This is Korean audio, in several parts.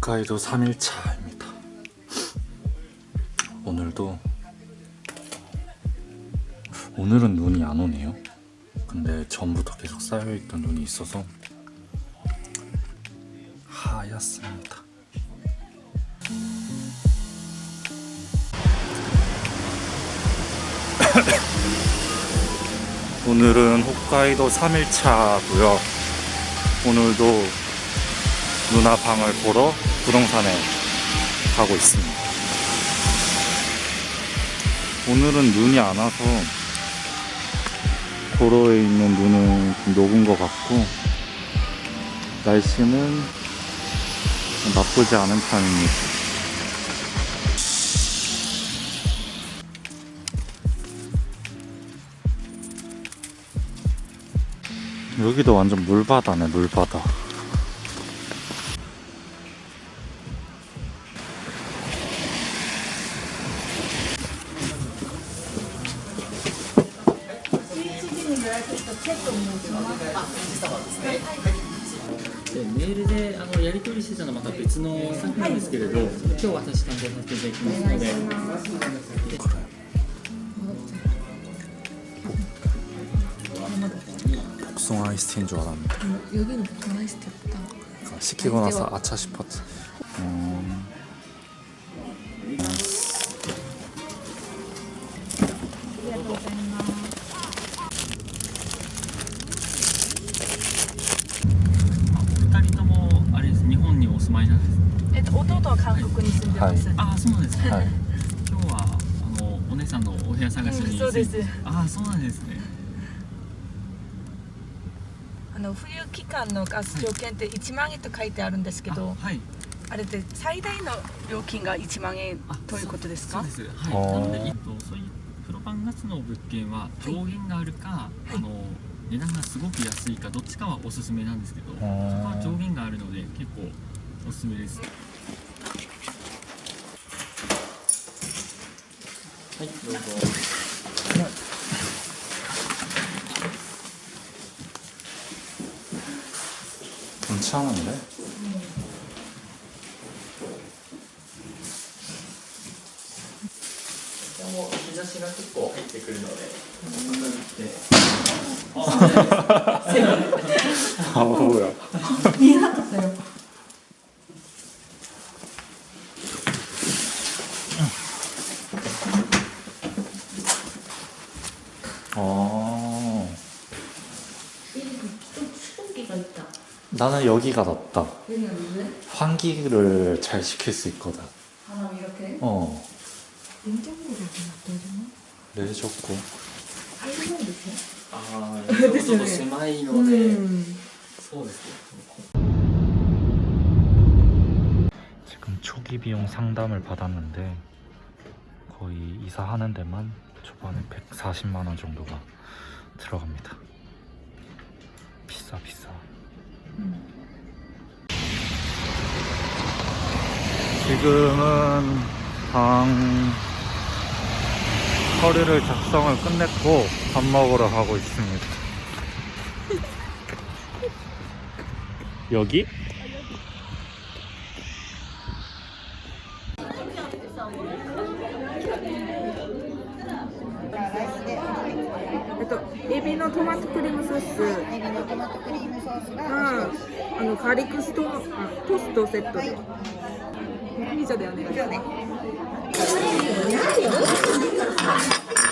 홋카이도 3일차입니다. 오늘도 오늘은 눈이 안 오네요. 근데 전부터 계속 쌓여있던 눈이 있어서 하얗습니다. 오늘은 홋카이도 3일차고요. 오늘도 누나 방을 보러 부동산에 가고 있습니다. 오늘은 눈이 안 와서 도로에 있는 눈은 좀 녹은 것 같고 날씨는 나쁘지 않은 편입니다. 여기도 완전 물바다네 물바다. でメールであのやり取りしてたのはまた別の作品なんですけれど今日私担当させていただきますので 복숭아 아이스티인 줄 알았는데 여기는 보통 아이스티였다. 시키고 나서 아차 싶었지. 음 ます。はい。ああそうなんですね、はい。今日はあのお姉さんのお部屋探しに、うんそうです。ああそうなんですね。あの冬期間のガス条件って1万円と書いてあるんですけど、あはい。あれって最大の料金が1万円あということですか？そうで？す。はい。なので、えっと、そういうプロパンガスの物件は上限があるか、あの値段がすごく安いかどっちかはおすすめなんですけどそこは上限があるので結構おすすめです 괜찮은데? 어, も日差しが結構入ってくるので、あ 아 뭐야? 수증기가 있다. 나는 여기가 낫다. 얘는 왜? 환기를 잘 시킬 수 있거든. 바람 이렇게? 어, 냉장고를 놔둬주나? 네 좋고. 알고 있어? あー、ちょっとちょっと狭いので、そうですね。 지금 초기 비용 상담을 받았는데 거의 이사하는 데만 초반에 140만 원 정도가 들어갑니다. 비싸 비싸. 지금은 방 서류를 작성을 끝냈고 밥 먹으러 가고 있습니다. 여기? とエビのトマトクリームソース。エビのトマトクリームソースががあのガーリックストあトーストセットで。ピザでお願いします。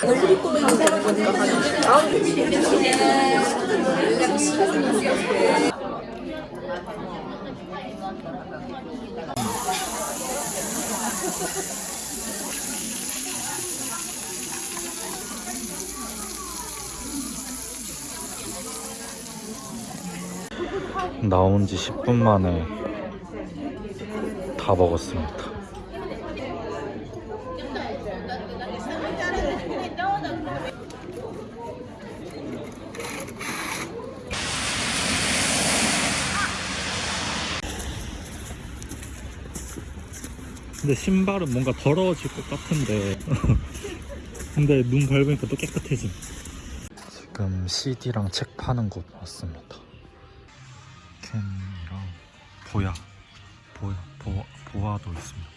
フリコメントが 나온 지 10분 만에 다 먹었습니다. 근데 신발은 뭔가 더러워질 것 같은데. 근데 눈 밟으니까 또 깨끗해짐. 지금 CD랑 책 파는 곳 왔습니다 캔이랑 보야 보야 보아, 보아도 있습니다.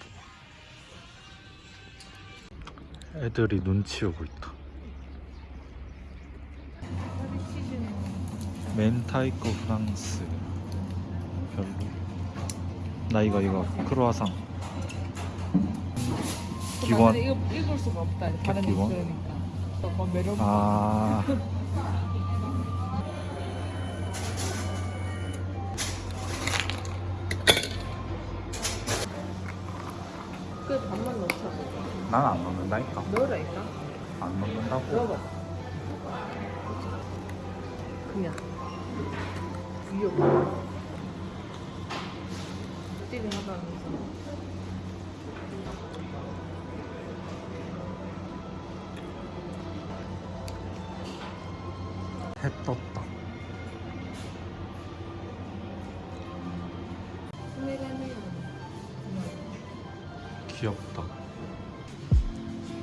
애들이 눈 치우고 있다. 멘타이코 프랑스 별로. 나 이거 이거 크로아상. 기원. 이거 읽을 수가 없다. 다른. 더 매력. 아. 그 밥만 넣자. 난안 먹는다니까. 넣으라니까. 안 먹는다고. 넣어봐. 그냥. 위로. 찌를 하다면서. 해 떴다. 귀엽다.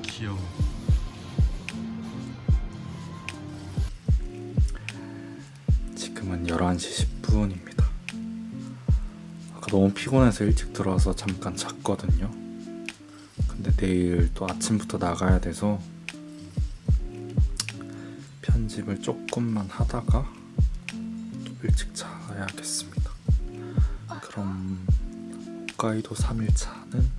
귀여워. 지금은 11시 10분입니다. 아까 너무 피곤해서 일찍 들어와서 잠깐 잤거든요. 근데 내일 또 아침부터 나가야 돼서 편집을 조금만 하다가 또 일찍 자야겠습니다. 그럼 홋카이도 3일차는 여기까지.